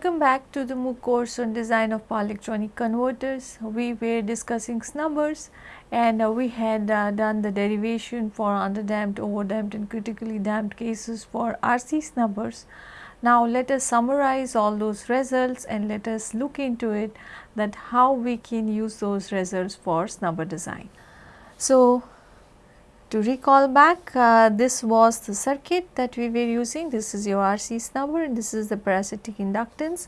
Welcome back to the MOOC course on design of power electronic converters. We were discussing snubbers and uh, we had uh, done the derivation for underdamped, overdamped and critically damped cases for RC snubbers. Now let us summarize all those results and let us look into it that how we can use those results for snubber design. So to recall back uh, this was the circuit that we were using. This is your RC snubber and this is the parasitic inductance.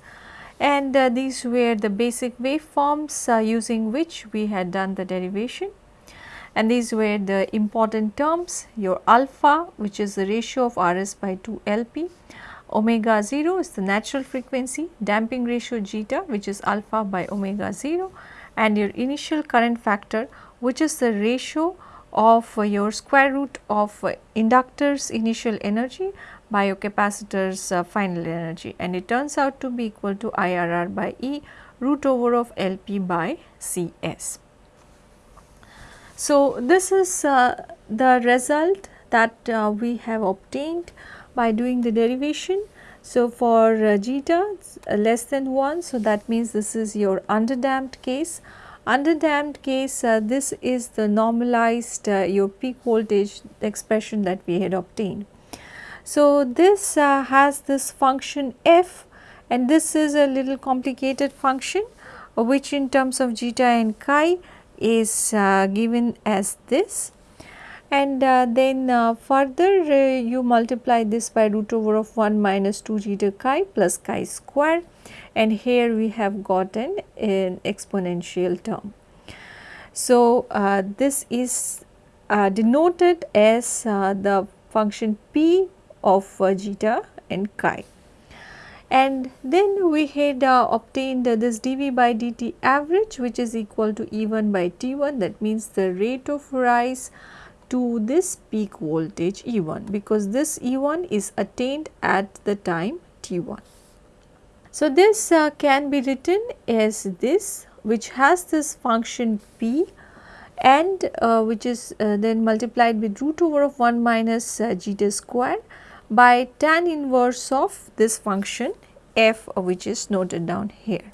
And uh, these were the basic waveforms uh, using which we had done the derivation. And these were the important terms your alpha which is the ratio of RS by 2 LP, omega 0 is the natural frequency, damping ratio zeta which is alpha by omega 0 and your initial current factor which is the ratio of your square root of inductor's initial energy by your capacitor's uh, final energy and it turns out to be equal to IRR by E root over of LP by CS. So, this is uh, the result that uh, we have obtained by doing the derivation. So, for uh, zeta less than 1, so that means this is your underdamped case under damped case uh, this is the normalized uh, your peak voltage expression that we had obtained. So, this uh, has this function f and this is a little complicated function which in terms of zeta and chi is uh, given as this and uh, then uh, further uh, you multiply this by root over of 1 minus 2 zeta chi plus chi square and here we have gotten an exponential term. So, uh, this is uh, denoted as uh, the function p of uh, zeta and chi. And then we had uh, obtained this dV by dt average which is equal to E1 by T1 that means the rate of rise to this peak voltage E1 because this E1 is attained at the time T1. So, this uh, can be written as this which has this function p and uh, which is uh, then multiplied with root over of 1 minus uh, zeta square by tan inverse of this function f uh, which is noted down here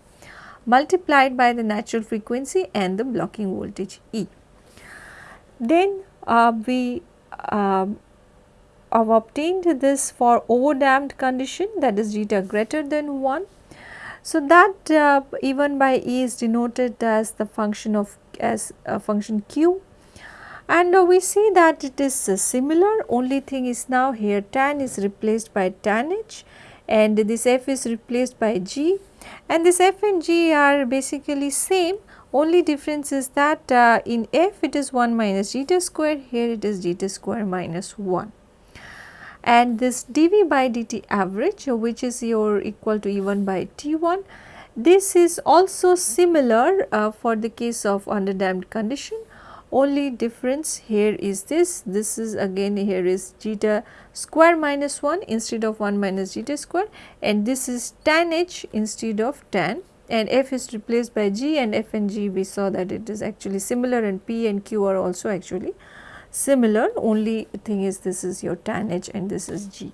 multiplied by the natural frequency and the blocking voltage E. Then uh, we um, have obtained this for overdamped condition that is zeta greater than 1. So, that uh, E1 by E is denoted as the function of as a function q and uh, we see that it is uh, similar only thing is now here tan is replaced by tan h and this f is replaced by g and this f and g are basically same. Only difference is that uh, in f it is 1 minus zeta square here it is zeta square minus 1 and this dV by dt average which is your equal to E1 by T1. This is also similar uh, for the case of underdamped condition. Only difference here is this. This is again here is zeta square minus 1 instead of 1 minus zeta square and this is tan h instead of tan and f is replaced by g and f and g we saw that it is actually similar and p and q are also actually similar only thing is this is your tan h and this is g.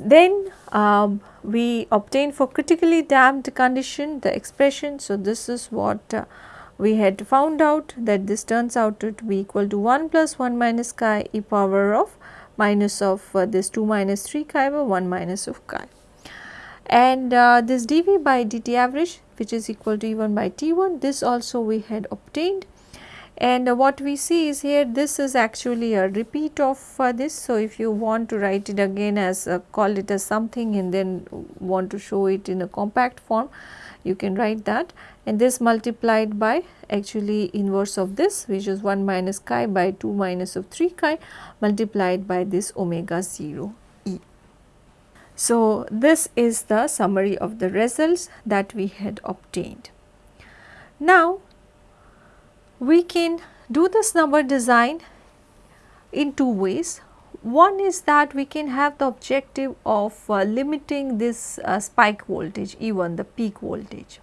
Then um, we obtain for critically damped condition the expression. So, this is what uh, we had found out that this turns out to be equal to 1 plus 1 minus chi e power of minus of uh, this 2 minus 3 chi over 1 minus of chi. And uh, this dV by dt average which is equal to E1 by T1 this also we had obtained and uh, what we see is here this is actually a repeat of uh, this. So, if you want to write it again as uh, call it as something and then want to show it in a compact form you can write that and this multiplied by actually inverse of this which is 1 minus chi by 2 minus of 3 chi multiplied by this omega 0 e. So, this is the summary of the results that we had obtained. Now, we can do this snubber design in two ways. One is that we can have the objective of uh, limiting this uh, spike voltage E1 the peak voltage.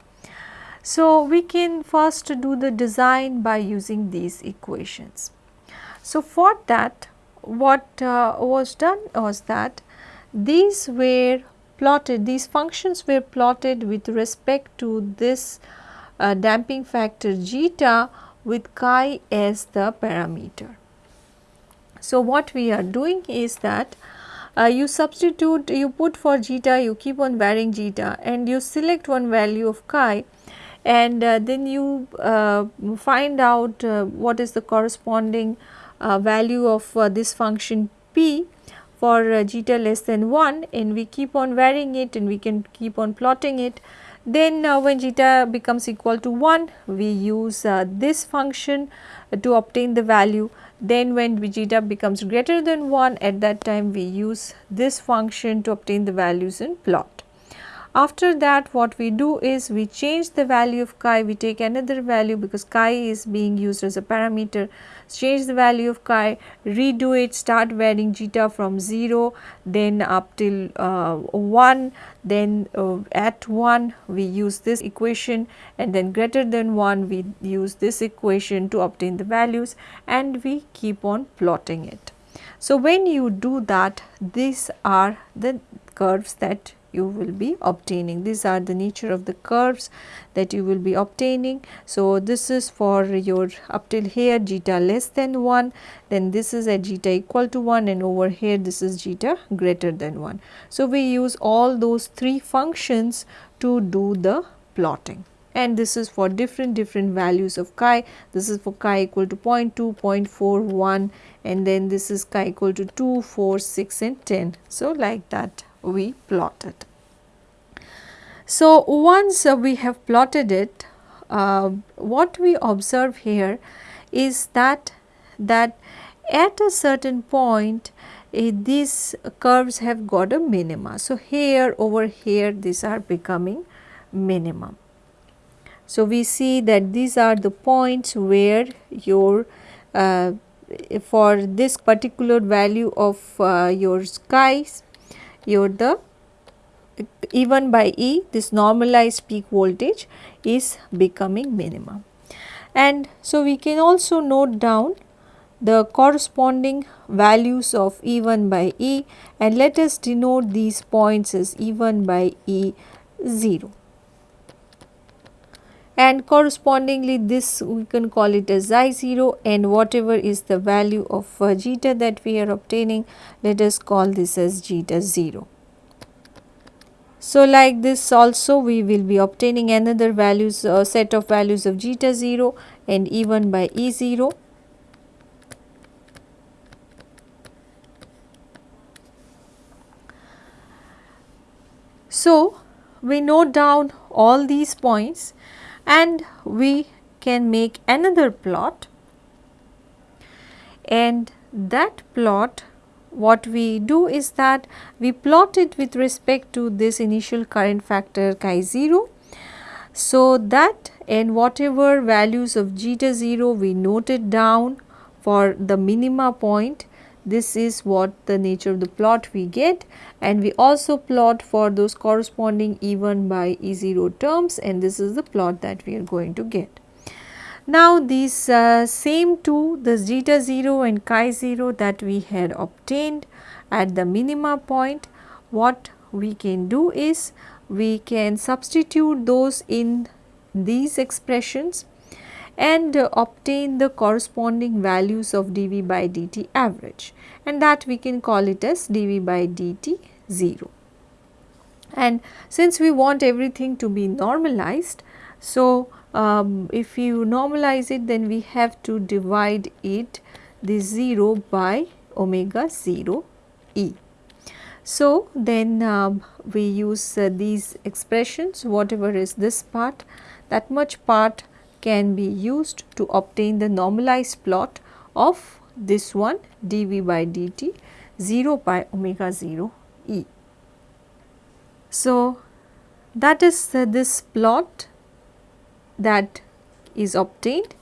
So, we can first do the design by using these equations. So, for that what uh, was done was that these were plotted these functions were plotted with respect to this uh, damping factor zeta with chi as the parameter. So, what we are doing is that uh, you substitute you put for zeta you keep on varying zeta and you select one value of chi and uh, then you uh, find out uh, what is the corresponding uh, value of uh, this function p for zeta less than 1 and we keep on varying it and we can keep on plotting it. Then uh, when zeta becomes equal to 1 we use uh, this function to obtain the value. Then when zeta becomes greater than 1 at that time we use this function to obtain the values in plot. After that what we do is we change the value of chi, we take another value because chi is being used as a parameter, change the value of chi, redo it, start varying zeta from 0, then up till uh, 1, then uh, at 1 we use this equation and then greater than 1 we use this equation to obtain the values and we keep on plotting it. So, when you do that these are the curves that you will be obtaining. These are the nature of the curves that you will be obtaining. So, this is for your up till here zeta less than 1, then this is at zeta equal to 1 and over here this is zeta greater than 1. So, we use all those three functions to do the plotting and this is for different different values of chi. This is for chi equal to 0 0.2, 0.41 and then this is chi equal to 2, 4, 6 and 10. So, like that we plotted. So, once we have plotted it, uh, what we observe here is that that at a certain point uh, these curves have got a minima. So, here over here these are becoming minimum. So, we see that these are the points where your uh, for this particular value of uh, your skies your the E1 by E this normalized peak voltage is becoming minimum. And so, we can also note down the corresponding values of E1 by E and let us denote these points as E1 by E0 and correspondingly this we can call it as chi 0 and whatever is the value of uh, zeta that we are obtaining let us call this as zeta 0. So, like this also we will be obtaining another values uh, set of values of zeta 0 and E1 by E 0. So, we note down all these points and we can make another plot and that plot what we do is that we plot it with respect to this initial current factor chi 0. So, that and whatever values of zeta 0 we noted down for the minima point this is what the nature of the plot we get and we also plot for those corresponding E1 by E0 terms and this is the plot that we are going to get. Now, these uh, same two the zeta 0 and chi 0 that we had obtained at the minima point what we can do is we can substitute those in these expressions and uh, obtain the corresponding values of dV by dt average and that we can call it as dV by dt 0. And since we want everything to be normalized, so um, if you normalize it then we have to divide it the 0 by omega 0 e. So, then um, we use uh, these expressions whatever is this part that much part can be used to obtain the normalized plot of this one dV by dt 0 by omega 0 e. So, that is uh, this plot that is obtained.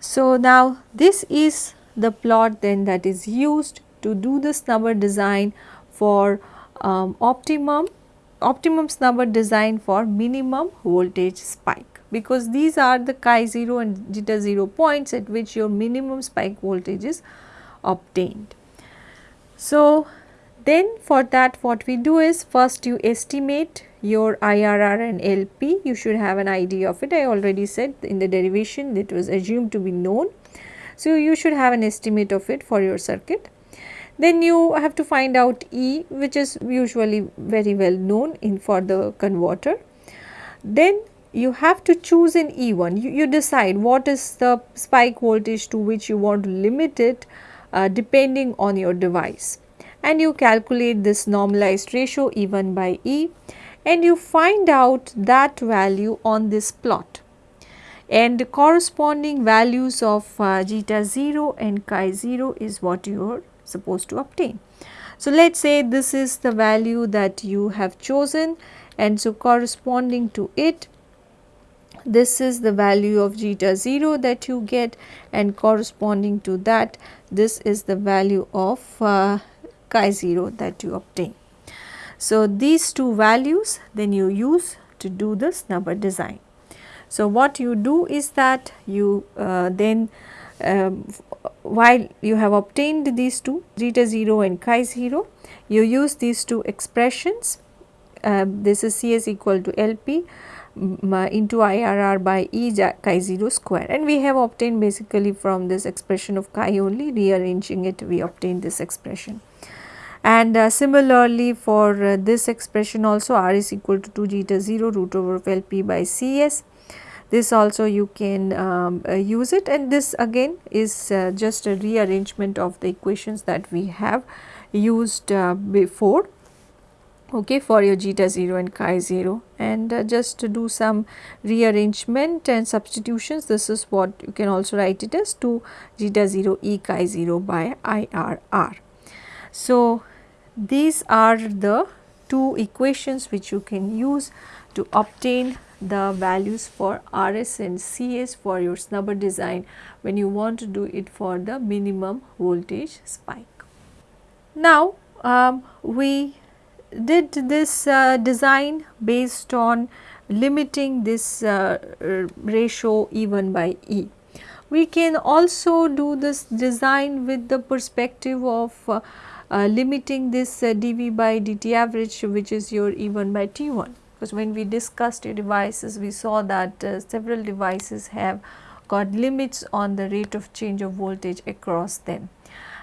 So, now this is the plot then that is used to do the snubber design for um, optimum optimum snubber design for minimum voltage spike because these are the chi 0 and zeta 0 points at which your minimum spike voltage is obtained. So, Then for that what we do is first you estimate your IRR and LP you should have an idea of it I already said in the derivation it was assumed to be known. So, you should have an estimate of it for your circuit. Then you have to find out E which is usually very well known in for the converter. Then you have to choose an E1 you, you decide what is the spike voltage to which you want to limit it uh, depending on your device. And you calculate this normalized ratio E1 by E and you find out that value on this plot. And the corresponding values of uh, zeta 0 and chi 0 is what you are supposed to obtain. So, let us say this is the value that you have chosen and so corresponding to it this is the value of zeta 0 that you get and corresponding to that this is the value of uh, chi 0 that you obtain. So, these two values then you use to do the snubber design. So, what you do is that you uh, then um, while you have obtained these two zeta 0 and chi 0 you use these two expressions uh, this is Cs equal to LP into IRR by E chi 0 square and we have obtained basically from this expression of chi only rearranging it we obtained this expression. And uh, similarly for uh, this expression also R is equal to 2 zeta 0 root over LP by Cs. This also you can um, uh, use it and this again is uh, just a rearrangement of the equations that we have used uh, before okay for your zeta 0 and chi 0 and uh, just to do some rearrangement and substitutions this is what you can also write it as 2 zeta 0 e chi 0 by IRR. So, these are the two equations which you can use to obtain the values for RS and CS for your snubber design when you want to do it for the minimum voltage spike. Now, um, we did this uh, design based on limiting this uh, ratio E1 by E. We can also do this design with the perspective of uh, uh limiting this uh, dV by dt average which is your E1 by T1 because when we discussed your devices we saw that uh, several devices have got limits on the rate of change of voltage across them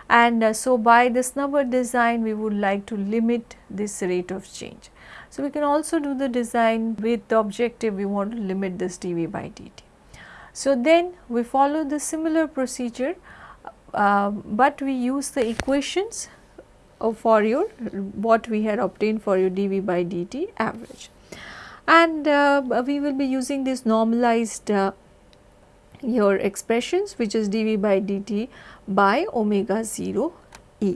and uh, so by this snubber design we would like to limit this rate of change. So, we can also do the design with the objective we want to limit this dV by dt. So, then we follow the similar procedure, uh, but we use the equations for your what we had obtained for your dV by dt average. And uh, we will be using this normalized uh, your expressions which is dV by dt by omega 0 e.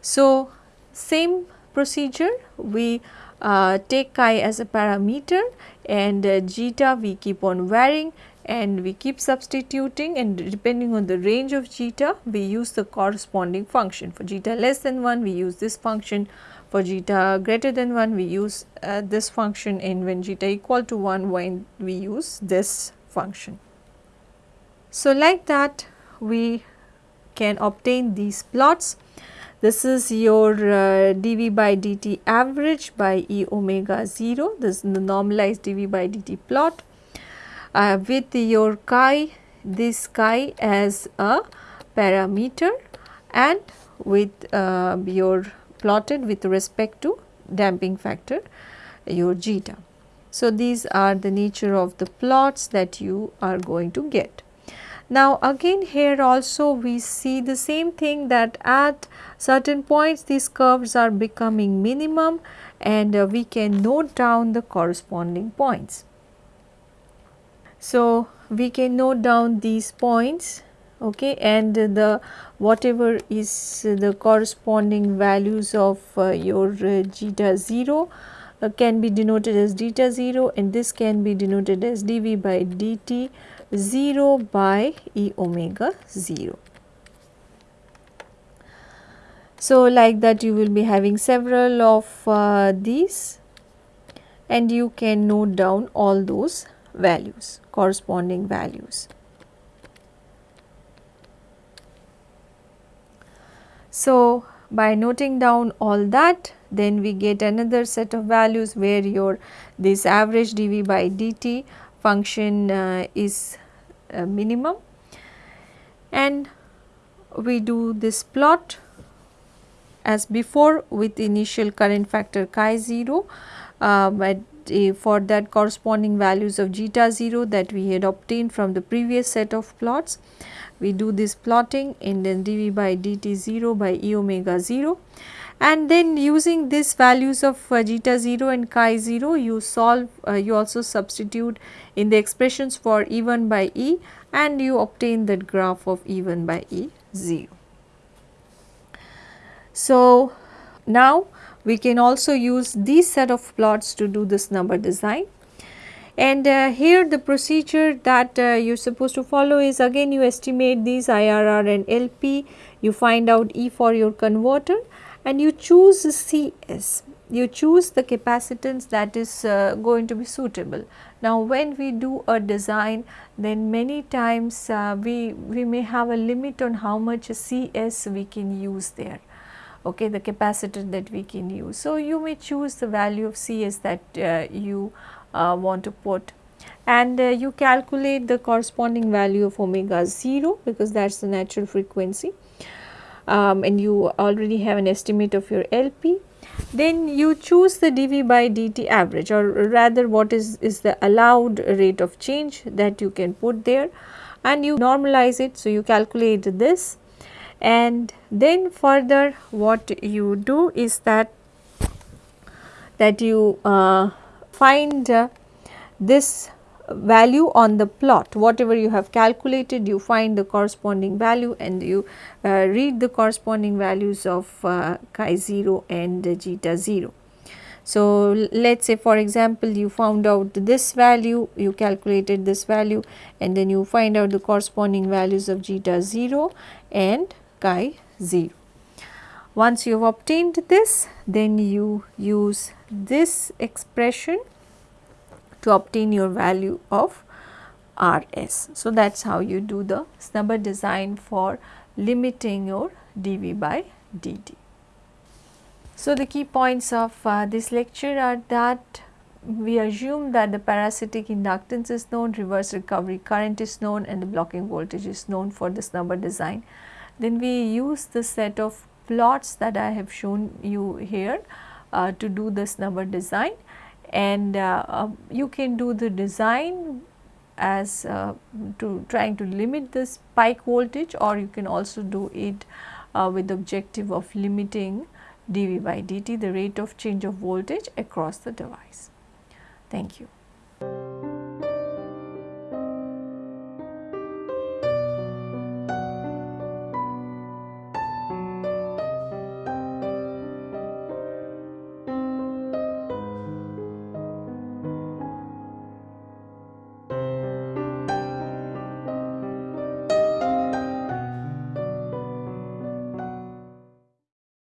So, same procedure we uh, take chi as a parameter and uh, zeta we keep on varying and we keep substituting and depending on the range of zeta we use the corresponding function. For zeta less than 1 we use this function, for zeta greater than 1 we use uh, this function and when zeta equal to 1 when we use this function. So, like that we can obtain these plots. This is your uh, dV by dt average by E omega 0, this is the normalized dV by dt plot uh, with your chi, this chi as a parameter and with uh, your plotted with respect to damping factor your zeta. So, these are the nature of the plots that you are going to get. Now again here also we see the same thing that at certain points these curves are becoming minimum and uh, we can note down the corresponding points. So we can note down these points okay and the whatever is the corresponding values of uh, your uh, zeta 0 uh, can be denoted as zeta 0 and this can be denoted as dv by dt 0 by e omega 0. So, like that you will be having several of uh, these and you can note down all those values corresponding values. So, by noting down all that then we get another set of values where your this average dV by dt function uh, is uh, minimum and we do this plot as before with initial current factor chi 0 uh, but uh, for that corresponding values of zeta 0 that we had obtained from the previous set of plots. We do this plotting and then dV by dt 0 by e omega 0 and then using these values of uh, zeta 0 and chi 0 you solve uh, you also substitute in the expressions for E1 by E and you obtain that graph of E1 by E 0. So, now we can also use these set of plots to do this snubber design. And uh, here the procedure that uh, you are supposed to follow is again you estimate these IRR and LP, you find out E for your converter and you choose CS, you choose the capacitance that is uh, going to be suitable. Now when we do a design then many times uh, we, we may have a limit on how much CS we can use there okay, the capacitor that we can use. So, you may choose the value of Cs that uh, you uh, want to put and uh, you calculate the corresponding value of omega 0 because that is the natural frequency um, and you already have an estimate of your LP. Then you choose the dV by dt average or rather what is, is the allowed rate of change that you can put there and you normalize it. So, you calculate this and then further what you do is that that you uh, find uh, this value on the plot whatever you have calculated you find the corresponding value and you uh, read the corresponding values of uh, chi 0 and zeta 0. So, let us say for example, you found out this value, you calculated this value and then you find out the corresponding values of zeta 0 and chi 0. Once you have obtained this, then you use this expression to obtain your value of RS. So, that is how you do the snubber design for limiting your dV by dt. So, the key points of uh, this lecture are that we assume that the parasitic inductance is known, reverse recovery current is known and the blocking voltage is known for the snubber design. Then we use the set of plots that I have shown you here uh, to do the snubber design and uh, uh, you can do the design as uh, to trying to limit this spike voltage or you can also do it uh, with the objective of limiting dV by dt the rate of change of voltage across the device. Thank you.